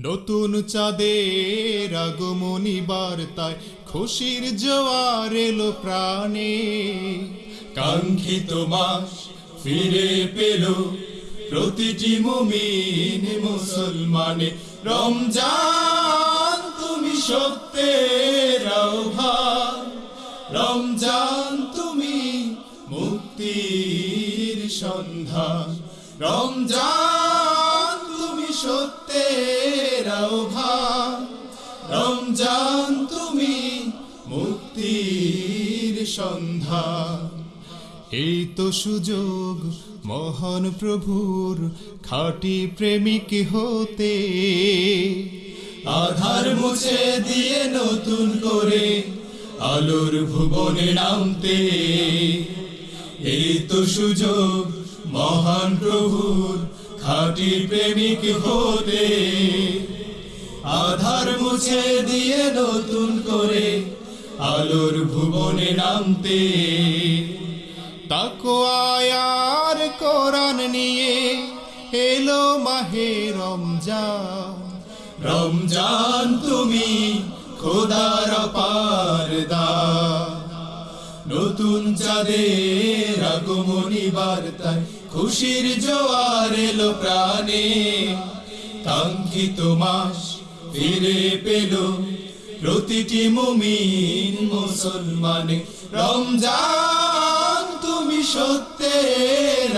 নতুন চাঁদের আগমনী বার্তায় খুশির জোয়ার এলো প্রাণে। কাঙ্ক্ষিত মাস ফিরে পেল প্রতিটি মুমিন মুসলমানে। রমজান, তুমি সত্যের আহ্বান। রমজান, তুমি মুক্তির সন্ধান। রমজান সত্যের রমজান তুমি মুক্তির সন্ধান। এই তো সুযোগ, মহান প্রভুর খাঁটি প্রেমিক হতে। আধার মুছে দিয়ে নতুন করে আলোর ভুবনে নামতে। এই তো সুযোগ, মহান প্রভুর খাঁটি প্রেমিক হতে আধার মুছে দিয়ে নতুন করে আলোর ভুবনে নামতে। তাকো আয়ার কোরআন নিয়ে এলো মাহে রমজান। রমজান তুমি খোদার পার নতুন চাঁদের আগমনী বার্তায় খুশির জোয়ার এলো প্রাণে। কাঙ্ক্ষিত মাস ফিরে পেল। প্রতিটি মুমিন মুসলমানে, রমজান তুমি সত্যের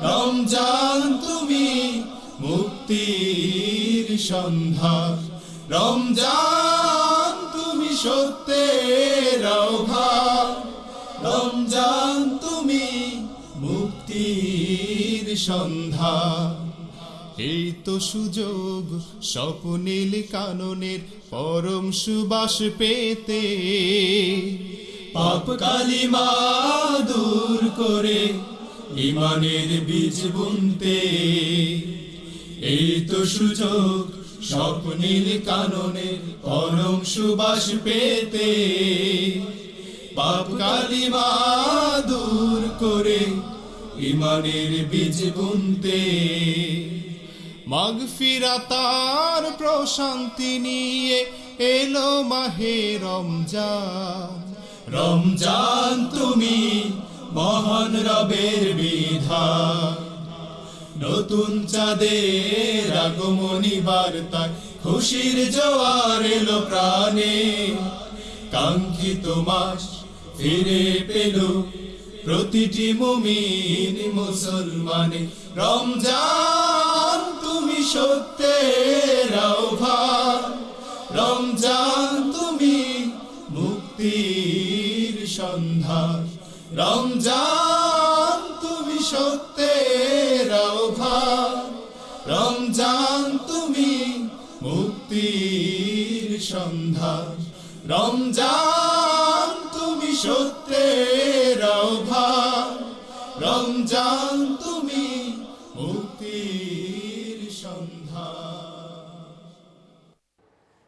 রমজান তুমি মুক্তির সন্ধান। রমজান তুমি সত্যের আহ্বান। সন্ধান এই তো সুযোগ, স্বপ্নীল কাননের পরম সুবাস পেতে। পাপ কালিমা দূর করে ইমানের বীজ বুনতে। এই তো সুযোগ, স্বপ্নীল কাননের পরম সুবাস পেতে। পাপ কালিমা দূর করে ইমানের বীজ বুনতে। মাগফিরাতার প্রশান্তি নিয়ে এলো মাহে রমজান। রমজান তুমি মহান রবের বিধান। নতুন চাঁদের আগমনী বার্তায় খুশির জোয়ার এলো প্রাণে। কাঙ্ক্ষিত মাস ফিরে পেল প্রতিটি মুমিন মুসলমানে। রমজান তুমি সত্যের আহ্বান। রমজান তুমি মুক্তির সন্ধান। রমজান তুমি সত্যের আহ্বান। রমজান তুমি মুক্তির সন্ধান। রমজান সত্যের রমজান তুমি